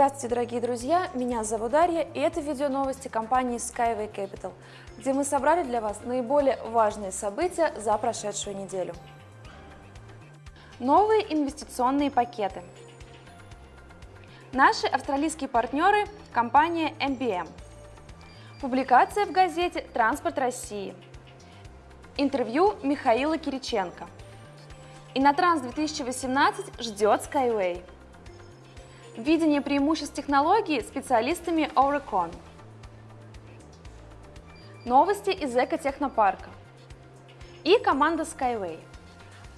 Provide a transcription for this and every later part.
Здравствуйте, дорогие друзья! Меня зовут Дарья, и это видео новости компании Skyway Capital, где мы собрали для вас наиболее важные события за прошедшую неделю. Новые инвестиционные пакеты. Наши австралийские партнеры – компания MBM. Публикация в газете «Транспорт России». Интервью Михаила Кириченко. Инотранс 2018 ждет Skyway. Видение преимуществ технологии специалистами Oricon. Новости из экотехнопарка. И команда Skyway.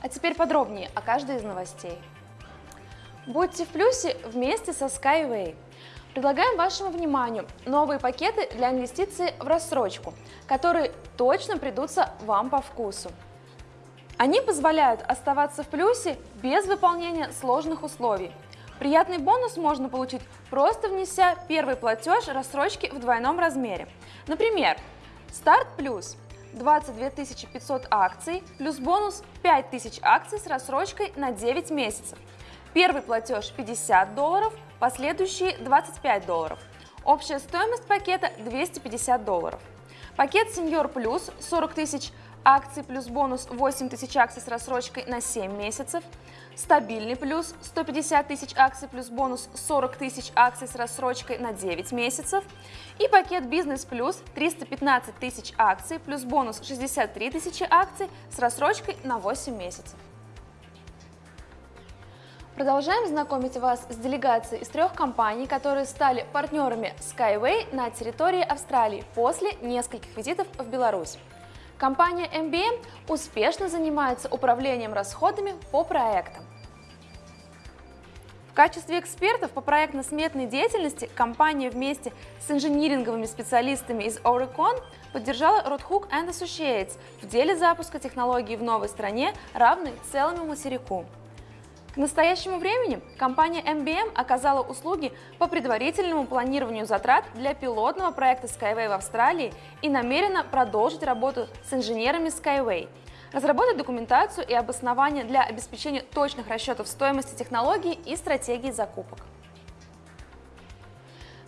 А теперь подробнее о каждой из новостей. Будьте в плюсе вместе со Skyway. Предлагаем вашему вниманию новые пакеты для инвестиций в рассрочку, которые точно придутся вам по вкусу. Они позволяют оставаться в плюсе без выполнения сложных условий – Приятный бонус можно получить, просто внеся первый платеж рассрочки в двойном размере. Например, старт плюс 22 500 акций плюс бонус 5000 акций с рассрочкой на 9 месяцев. Первый платеж 50 долларов, последующие 25 долларов. Общая стоимость пакета 250 долларов. Пакет Senior Plus 40 тысяч акций плюс бонус 8 тысяч акций с рассрочкой на 7 месяцев, стабильный плюс 150 тысяч акций плюс бонус 40 тысяч акций с рассрочкой на 9 месяцев и пакет бизнес плюс 315 тысяч акций плюс бонус 63 тысячи акций с рассрочкой на 8 месяцев. Продолжаем знакомить вас с делегацией из трех компаний, которые стали партнерами Skyway на территории Австралии после нескольких визитов в Беларусь. Компания MBM успешно занимается управлением расходами по проектам. В качестве экспертов по проектно-сметной деятельности компания вместе с инжиниринговыми специалистами из Oricon поддержала Roadhook Associates в деле запуска технологии в новой стране, равной целому материку. К настоящему времени компания MBM оказала услуги по предварительному планированию затрат для пилотного проекта Skyway в Австралии и намерена продолжить работу с инженерами Skyway, разработать документацию и обоснование для обеспечения точных расчетов стоимости технологий и стратегии закупок.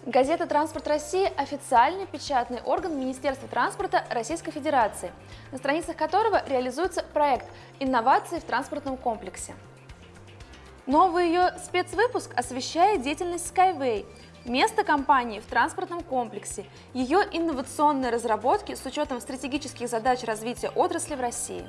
Газета «Транспорт России» – официальный печатный орган Министерства транспорта Российской Федерации, на страницах которого реализуется проект «Инновации в транспортном комплексе». Новый ее спецвыпуск освещает деятельность Skyway, место компании в транспортном комплексе, ее инновационные разработки с учетом стратегических задач развития отрасли в России.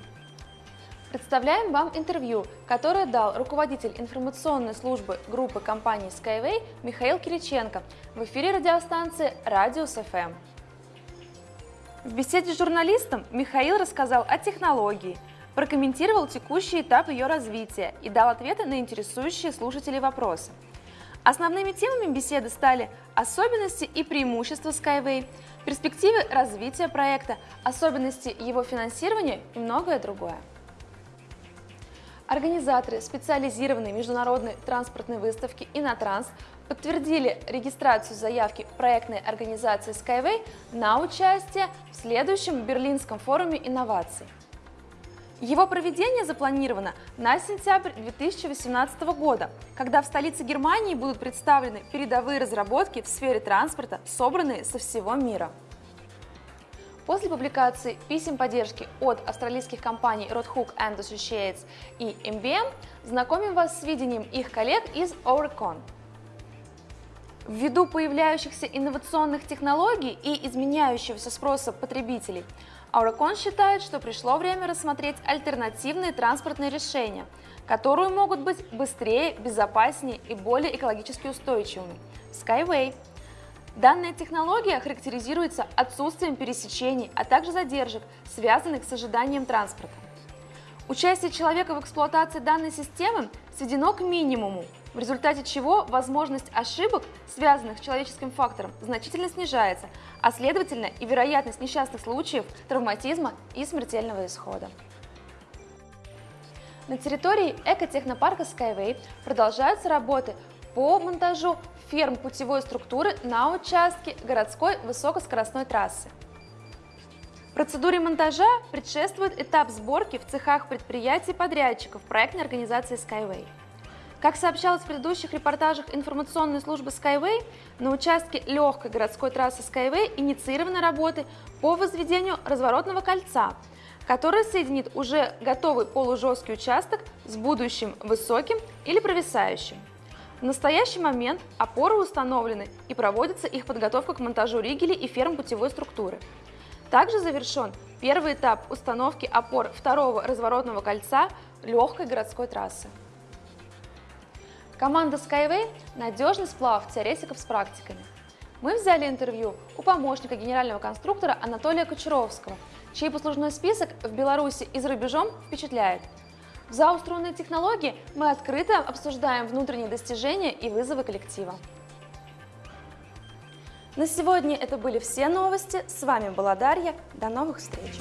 Представляем вам интервью, которое дал руководитель информационной службы группы компании Skyway Михаил Кириченко в эфире радиостанции Радиус FM. В беседе с журналистом Михаил рассказал о технологии – прокомментировал текущий этап ее развития и дал ответы на интересующие слушателей вопросы. Основными темами беседы стали особенности и преимущества Skyway, перспективы развития проекта, особенности его финансирования и многое другое. Организаторы специализированной международной транспортной выставки «Инотранс» подтвердили регистрацию заявки проектной организации Skyway на участие в следующем Берлинском форуме инноваций. Его проведение запланировано на сентябрь 2018 года, когда в столице Германии будут представлены передовые разработки в сфере транспорта, собранные со всего мира. После публикации писем поддержки от австралийских компаний Roadhook Associates и MBM знакомим вас с видением их коллег из Oricon. Ввиду появляющихся инновационных технологий и изменяющегося спроса потребителей, Aurocon считает, что пришло время рассмотреть альтернативные транспортные решения, которые могут быть быстрее, безопаснее и более экологически устойчивыми. Skyway. Данная технология характеризуется отсутствием пересечений, а также задержек, связанных с ожиданием транспорта. Участие человека в эксплуатации данной системы сведено к минимуму, в результате чего возможность ошибок, связанных с человеческим фактором, значительно снижается, а следовательно и вероятность несчастных случаев, травматизма и смертельного исхода. На территории экотехнопарка Skyway продолжаются работы по монтажу ферм путевой структуры на участке городской высокоскоростной трассы. Процедуре монтажа предшествует этап сборки в цехах предприятий подрядчиков проектной организации Skyway. Как сообщалось в предыдущих репортажах информационной службы Skyway, на участке легкой городской трассы Skyway инициированы работы по возведению разворотного кольца, которое соединит уже готовый полужесткий участок с будущим высоким или провисающим. В настоящий момент опоры установлены и проводится их подготовка к монтажу ригелей и ферм путевой структуры. Также завершен первый этап установки опор второго разворотного кольца легкой городской трассы. Команда Skyway – надежный сплав теоретиков с практиками. Мы взяли интервью у помощника генерального конструктора Анатолия Кочаровского, чей послужной список в Беларуси и за рубежом впечатляет. В зауструнной технологии мы открыто обсуждаем внутренние достижения и вызовы коллектива. На сегодня это были все новости. С вами была Дарья. До новых встреч!